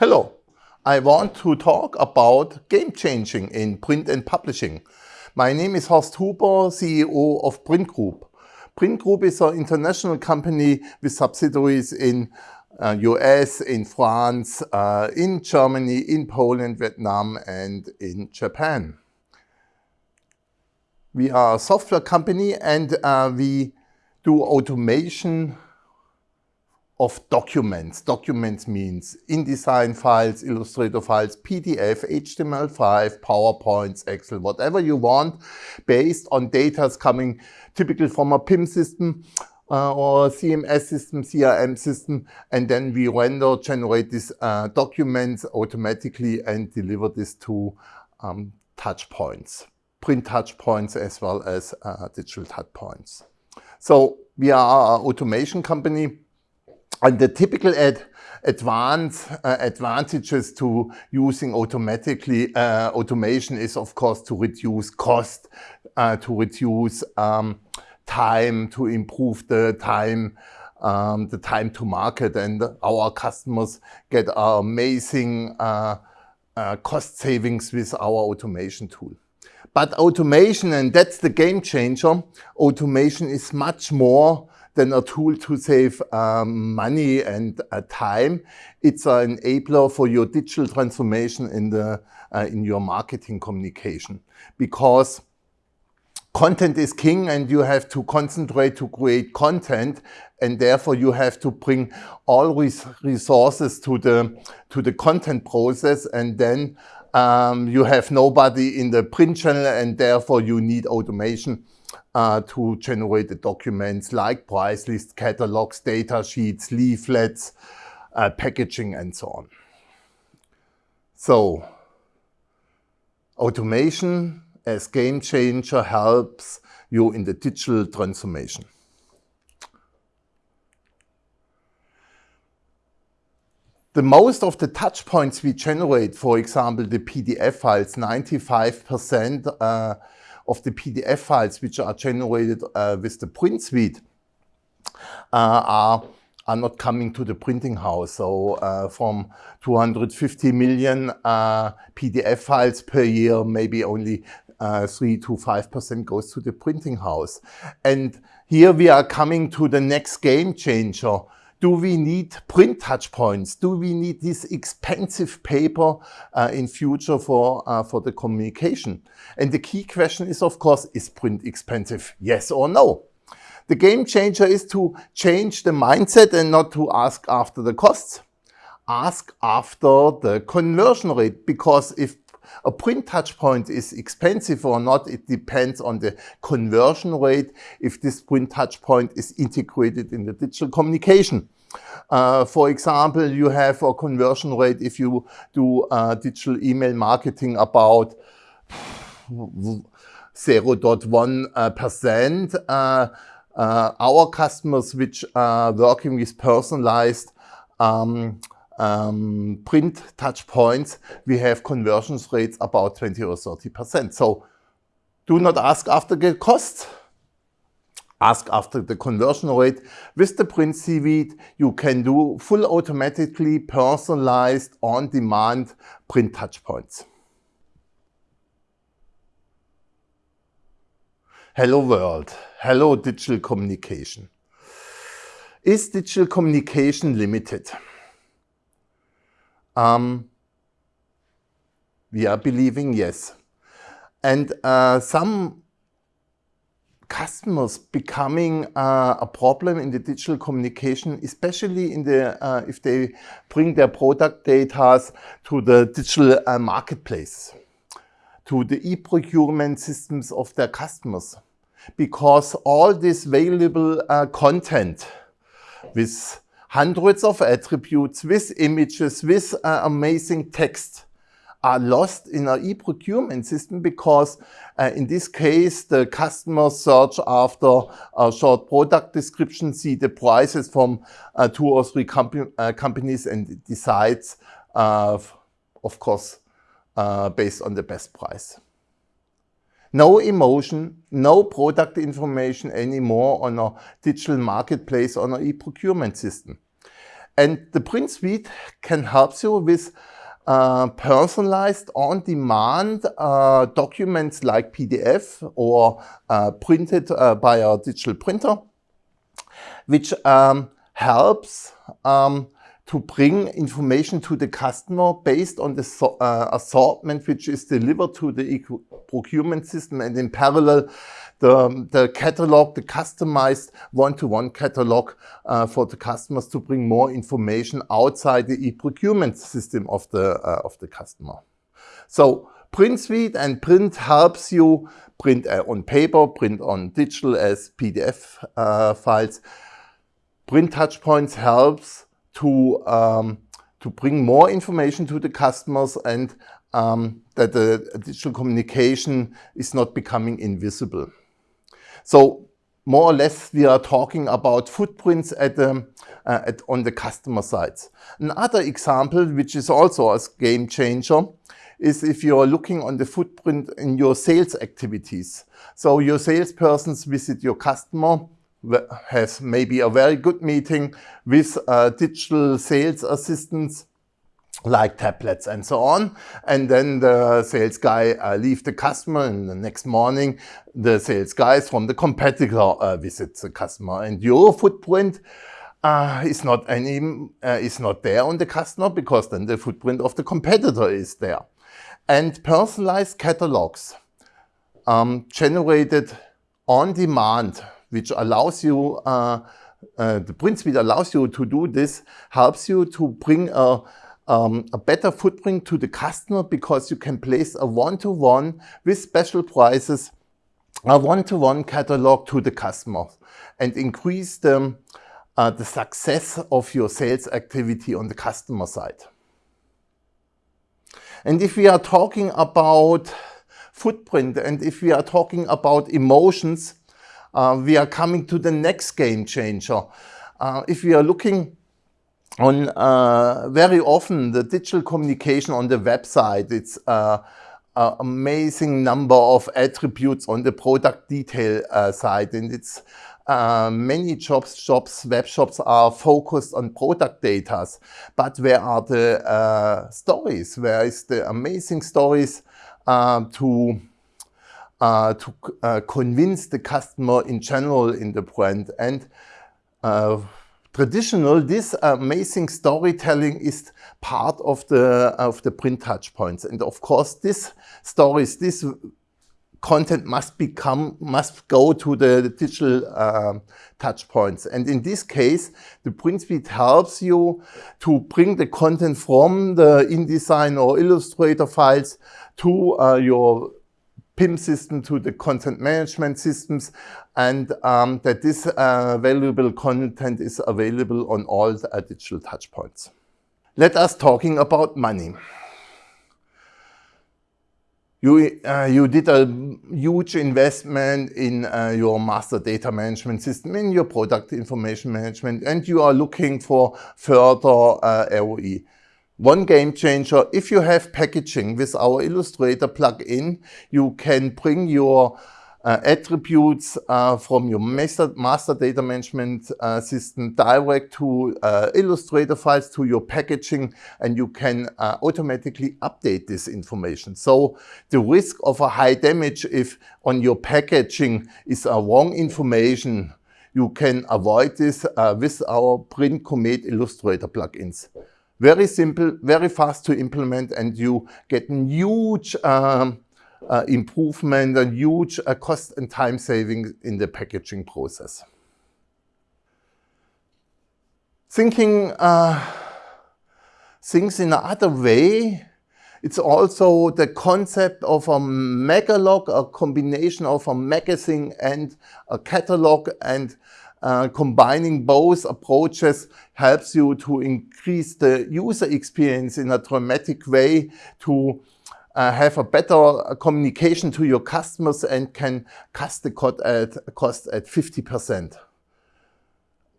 Hello, I want to talk about game changing in print and publishing. My name is Horst Huber, CEO of priint Group. priint Group is an international company with subsidiaries in uh, US, in France, uh, in Germany, in Poland, Vietnam and in Japan. We are a software company and uh, we do automation of documents. Documents means InDesign files, Illustrator files, PDF, HTML5, PowerPoints, Excel, whatever you want, based on data coming typically from a PIM system uh, or CMS system, CRM system, and then we render, generate these uh, documents automatically and deliver this to um, touch points, print touch points as well as uh, digital touch points. So we are an automation company and the typical ad, advance, uh, advantages to using automatically uh, automation is of course to reduce cost, uh, to reduce um, time, to improve the time um, the time to market and our customers get amazing uh, uh, cost savings with our automation tool. But automation, and that's the game changer, automation is much more than a tool to save um, money and uh, time. It's an enabler for your digital transformation in, the, uh, in your marketing communication because content is king and you have to concentrate to create content and therefore you have to bring all res resources to the, to the content process and then um, you have nobody in the print channel and therefore you need automation uh, to generate the documents like price lists, catalogs, data sheets, leaflets, uh, packaging, and so on. So automation as game changer helps you in the digital transformation. The most of the touch points we generate, for example, the PDF files, 95% uh, of the PDF files which are generated uh, with the print suite uh, are are not coming to the printing house. So uh, from 250 million uh, PDF files per year, maybe only uh, 3 to 5% goes to the printing house. And here we are coming to the next game changer, do we need print touch points? Do we need this expensive paper uh, in future for, uh, for the communication? And the key question is, of course, is print expensive? Yes or no? The game changer is to change the mindset and not to ask after the costs. Ask after the conversion rate because if a print touchpoint is expensive or not, it depends on the conversion rate if this print touchpoint is integrated in the digital communication. Uh, for example, you have a conversion rate if you do uh, digital email marketing about 0.1%. Uh, uh, our customers which are working with personalized um, um, print touch points, we have conversions rates about 20 or 30%. So do not ask after the cost. Ask after the conversion rate. With the print suite, you can do full automatically personalized on-demand print touch points. Hello world. Hello digital communication. Is digital communication limited? Um, we are believing yes. And uh, some customers becoming uh, a problem in the digital communication, especially in the uh, if they bring their product data to the digital uh, marketplace, to the e-procurement systems of their customers. Because all this valuable uh, content with hundreds of attributes with images, with uh, amazing text are lost in our e-procurement system because uh, in this case, the customer search after a short product description, see the prices from uh, two or three uh, companies and decides, uh, of course, uh, based on the best price. No emotion, no product information anymore on a digital marketplace on an e-procurement system. And the print suite can help you with uh, personalized on-demand uh, documents like PDF or uh, printed uh, by a digital printer, which um, helps um, to bring information to the customer based on the uh, assortment which is delivered to the procurement system and in parallel the, the catalog, the customized one-to-one -one catalog uh, for the customers to bring more information outside the e-procurement system of the, uh, of the customer. So Print Suite and Print helps you print uh, on paper, print on digital as PDF uh, files. Print Touchpoints helps to, um, to bring more information to the customers and um, that the digital communication is not becoming invisible. So more or less we are talking about footprints at the, uh, at, on the customer sides. Another example, which is also a game changer, is if you're looking on the footprint in your sales activities. So your salespersons visit your customer, has maybe a very good meeting with uh, digital sales assistants like tablets and so on. And then the sales guy uh, the customer and the next morning the sales guys from the competitor uh, visit the customer. And your footprint uh, is not any uh, is not there on the customer because then the footprint of the competitor is there. And personalized catalogs um, generated on demand which allows you, uh, uh, the print suite allows you to do this, helps you to bring a, um, a better footprint to the customer because you can place a one-to-one -one with special prices, a one-to-one -one catalog to the customer and increase the, uh, the success of your sales activity on the customer side. And if we are talking about footprint and if we are talking about emotions, uh, we are coming to the next game changer. Uh, if we are looking on uh, very often the digital communication on the website, it's uh, an amazing number of attributes on the product detail uh, side and it's uh, many jobs, shops, web shops are focused on product data, but where are the uh, stories? Where is the amazing stories uh, to uh, to uh, convince the customer in general in the brand. And uh, traditional, this amazing storytelling is part of the of the print touch points. And of course, this stories, this content must become must go to the digital uh, touch points and in this case the print speed helps you to bring the content from the InDesign or Illustrator files to uh, your PIM system to the content management systems and um, that this uh, valuable content is available on all the uh, digital touchpoints. Let us talking about money. You, uh, you did a huge investment in uh, your master data management system, in your product information management, and you are looking for further uh, ROE. One game changer, if you have packaging with our Illustrator plugin, you can bring your uh, attributes uh, from your master, master data management uh, system direct to uh, Illustrator files to your packaging and you can uh, automatically update this information. So the risk of a high damage if on your packaging is a wrong information, you can avoid this uh, with our priint:comet Illustrator plugins. Very simple, very fast to implement, and you get a huge um, uh, improvement, a huge uh, cost and time saving in the packaging process. Thinking uh, things in another way, it's also the concept of a megalog, a combination of a magazine and a catalog and uh, combining both approaches helps you to increase the user experience in a dramatic way to uh, have a better communication to your customers and can cut the cost at, cost at 50%.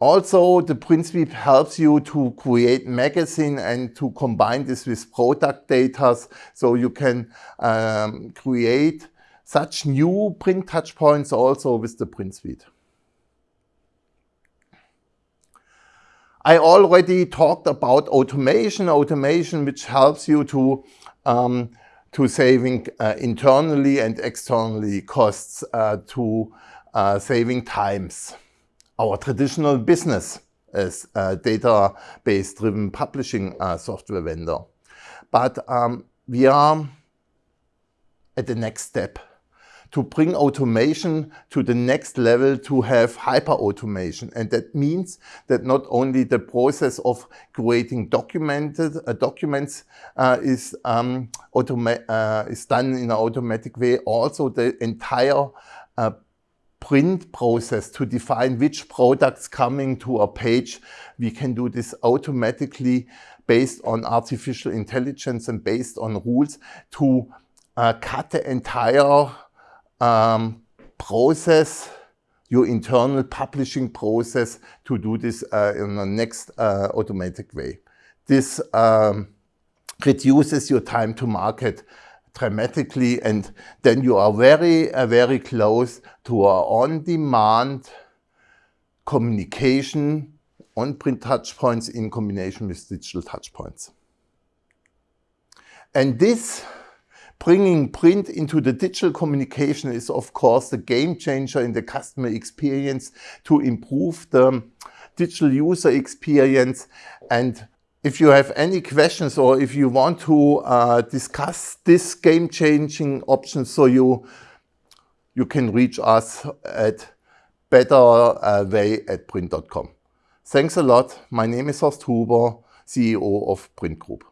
Also, the suite helps you to create magazine and to combine this with product data so you can um, create such new print touchpoints also with the print I already talked about automation, automation which helps you to, um, to saving uh, internally and externally costs uh, to uh, saving times. Our traditional business is a database driven publishing uh, software vendor. But um, we are at the next step to bring automation to the next level to have hyper automation. And that means that not only the process of creating documented uh, documents uh, is, um, uh, is done in an automatic way, also the entire uh, print process to define which products coming to a page. We can do this automatically based on artificial intelligence and based on rules to uh, cut the entire um, process, your internal publishing process to do this uh, in the next uh, automatic way. This um, reduces your time to market dramatically and then you are very, uh, very close to a on-demand communication on print touchpoints in combination with digital touchpoints. And this bringing print into the digital communication is of course the game changer in the customer experience to improve the digital user experience. And if you have any questions or if you want to uh, discuss this game changing option, so you, you can reach us at betterway uh, at print.com. Thanks a lot. My name is Horst Huber, CEO of priint Group.